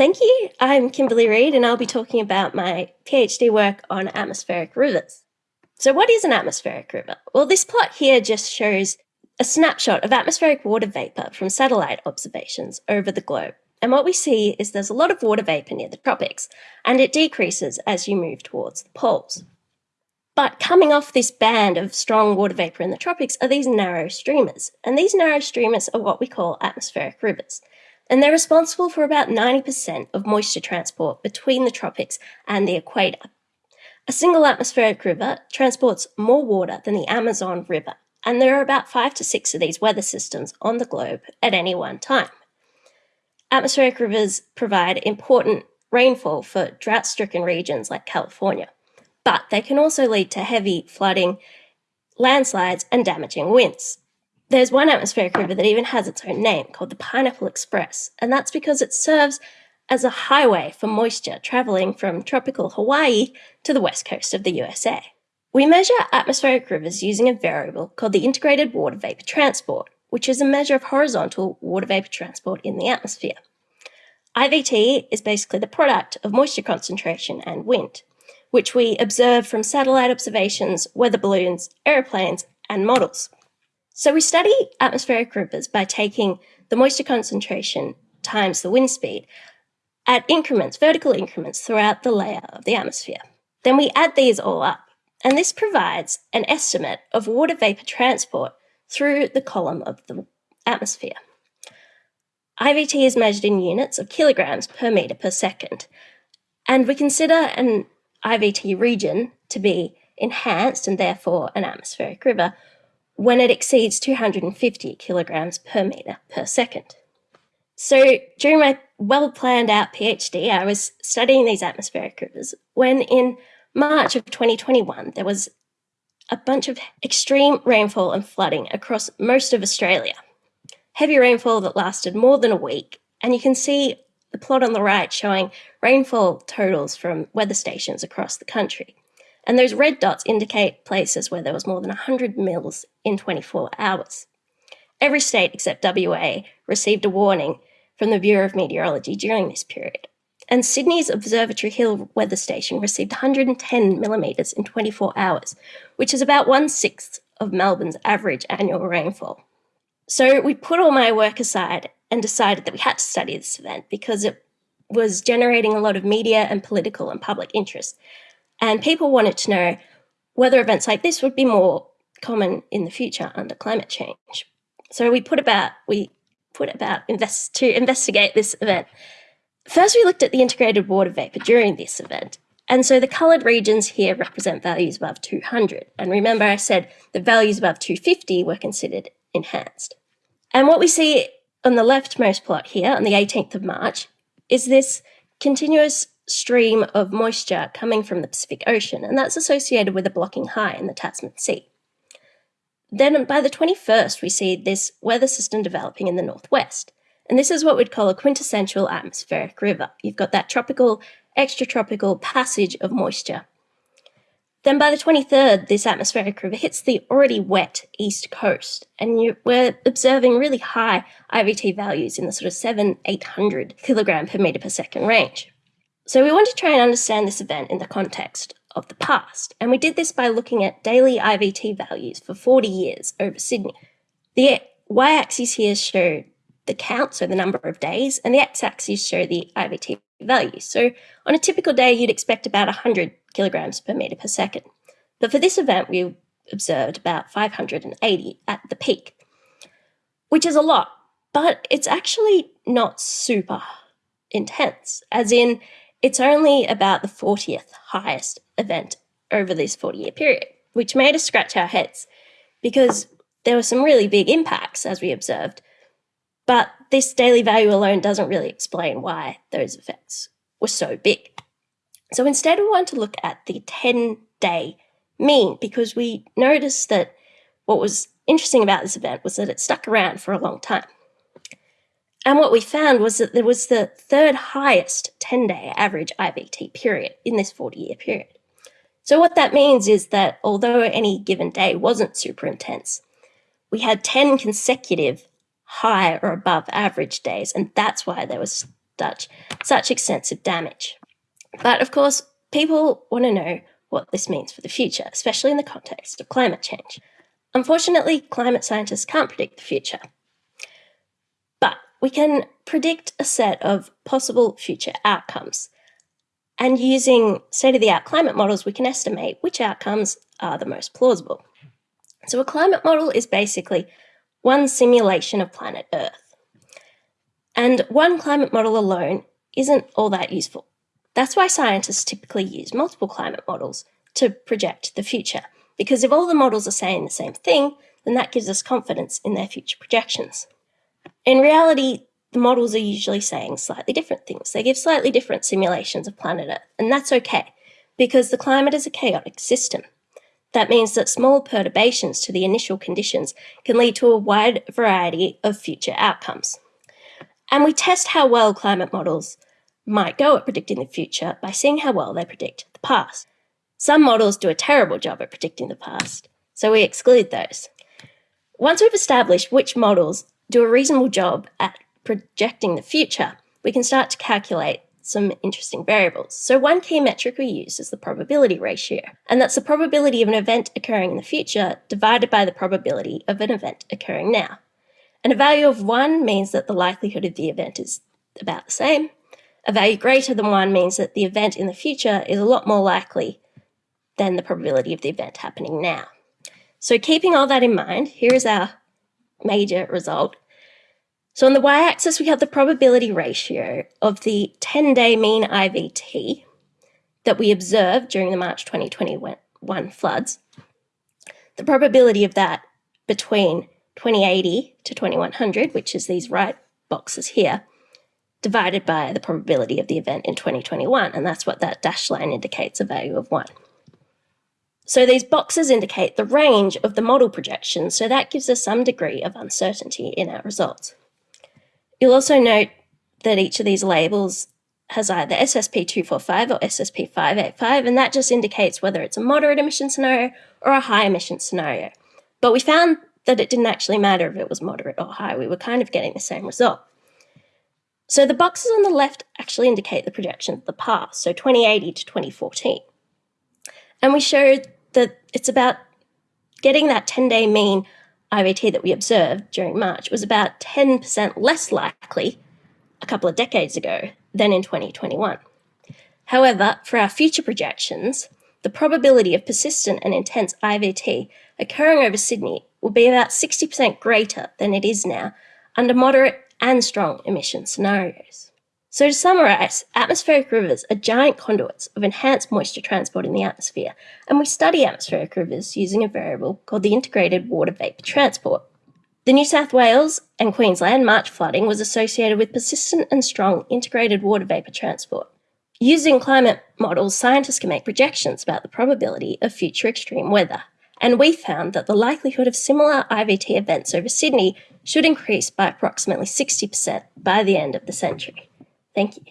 Thank you. I'm Kimberly Reid, and I'll be talking about my PhD work on atmospheric rivers. So, what is an atmospheric river? Well, this plot here just shows a snapshot of atmospheric water vapour from satellite observations over the globe. And what we see is there's a lot of water vapour near the tropics, and it decreases as you move towards the poles. But coming off this band of strong water vapour in the tropics are these narrow streamers. And these narrow streamers are what we call atmospheric rivers. And they're responsible for about 90% of moisture transport between the tropics and the equator. A single atmospheric river transports more water than the Amazon River, and there are about five to six of these weather systems on the globe at any one time. Atmospheric rivers provide important rainfall for drought stricken regions like California, but they can also lead to heavy flooding, landslides, and damaging winds. There's one atmospheric river that even has its own name called the Pineapple Express, and that's because it serves as a highway for moisture traveling from tropical Hawaii to the west coast of the USA. We measure atmospheric rivers using a variable called the Integrated Water Vapor Transport, which is a measure of horizontal water vapor transport in the atmosphere. IVT is basically the product of moisture concentration and wind, which we observe from satellite observations, weather balloons, aeroplanes, and models. So we study atmospheric rivers by taking the moisture concentration times the wind speed at increments, vertical increments throughout the layer of the atmosphere. Then we add these all up, and this provides an estimate of water vapor transport through the column of the atmosphere. IVT is measured in units of kilograms per metre per second, and we consider an IVT region to be enhanced and therefore an atmospheric river when it exceeds 250 kilograms per metre per second. So during my well planned out PhD, I was studying these atmospheric rivers when in March of 2021 there was a bunch of extreme rainfall and flooding across most of Australia. Heavy rainfall that lasted more than a week, and you can see the plot on the right showing rainfall totals from weather stations across the country. And those red dots indicate places where there was more than 100 mils in 24 hours. Every state except WA received a warning from the Bureau of Meteorology during this period and Sydney's Observatory Hill weather station received 110 millimetres in 24 hours, which is about one sixth of Melbourne's average annual rainfall. So we put all my work aside and decided that we had to study this event because it was generating a lot of media and political and public interest. And people wanted to know whether events like this would be more common in the future under climate change. So we put about we put about invest to investigate this event First, we looked at the integrated water vapour during this event. And so the coloured regions here represent values above 200. And remember I said the values above 250 were considered enhanced. And what we see on the leftmost plot here on the 18th of March is this continuous stream of moisture coming from the Pacific Ocean, and that's associated with a blocking high in the Tasman Sea. Then by the 21st, we see this weather system developing in the northwest. And this is what we'd call a quintessential atmospheric river. You've got that tropical, extratropical passage of moisture. Then by the 23rd, this atmospheric river hits the already wet east coast, and you, we're observing really high IVT values in the sort of 7, 800 kilogram per meter per second range. So we want to try and understand this event in the context of the past, and we did this by looking at daily IVT values for 40 years over Sydney. The y-axis here show the count, so the number of days, and the x-axis show the IVT values. So on a typical day, you'd expect about 100 kilograms per meter per second. But for this event, we observed about 580 at the peak, which is a lot, but it's actually not super intense, as in it's only about the 40th highest event over this 40 year period, which made us scratch our heads because there were some really big impacts, as we observed, but this daily value alone doesn't really explain why those effects were so big. So instead, we want to look at the 10 day mean because we noticed that what was interesting about this event was that it stuck around for a long time. And what we found was that there was the third highest 10 day average IVT period in this 40 year period. So, what that means is that although any given day wasn't super intense, we had 10 consecutive high or above average days. And that's why there was such, such extensive damage. But of course, people want to know what this means for the future, especially in the context of climate change. Unfortunately, climate scientists can't predict the future. We can predict a set of possible future outcomes. And using state of the art climate models, we can estimate which outcomes are the most plausible. So, a climate model is basically one simulation of planet Earth. And one climate model alone isn't all that useful. That's why scientists typically use multiple climate models to project the future, because if all the models are saying the same thing, then that gives us confidence in their future projections. In reality, the models are usually saying slightly different things. They give slightly different simulations of planet Earth, and that's okay, because the climate is a chaotic system. That means that small perturbations to the initial conditions can lead to a wide variety of future outcomes. And we test how well climate models might go at predicting the future by seeing how well they predict the past. Some models do a terrible job at predicting the past, so we exclude those. Once we've established which models do a reasonable job at projecting the future, we can start to calculate some interesting variables. So one key metric we use is the probability ratio, and that's the probability of an event occurring in the future divided by the probability of an event occurring now. And a value of 1 means that the likelihood of the event is about the same. A value greater than 1 means that the event in the future is a lot more likely than the probability of the event happening now. So keeping all that in mind, here is our major result. So on the y-axis, we have the probability ratio of the 10-day mean IVT that we observed during the March 2021 floods. The probability of that between 2080 to 2100, which is these right boxes here, divided by the probability of the event in 2021, and that's what that dashed line indicates a value of 1. So these boxes indicate the range of the model projections, so that gives us some degree of uncertainty in our results. You'll also note that each of these labels has either SSP245 or SSP585, and that just indicates whether it's a moderate emission scenario or a high emission scenario. But we found that it didn't actually matter if it was moderate or high, we were kind of getting the same result. So the boxes on the left actually indicate the projection of the past, so 2080 to 2014. And we showed that it's about getting that 10 day mean IVT that we observed during March was about 10% less likely a couple of decades ago than in 2021. However, for our future projections, the probability of persistent and intense IVT occurring over Sydney will be about 60% greater than it is now under moderate and strong emission scenarios. So to summarise, atmospheric rivers are giant conduits of enhanced moisture transport in the atmosphere, and we study atmospheric rivers using a variable called the Integrated Water Vapour Transport. The New South Wales and Queensland March flooding was associated with persistent and strong integrated water vapour transport. Using climate models, scientists can make projections about the probability of future extreme weather, and we found that the likelihood of similar IVT events over Sydney should increase by approximately 60% by the end of the century. Thank you.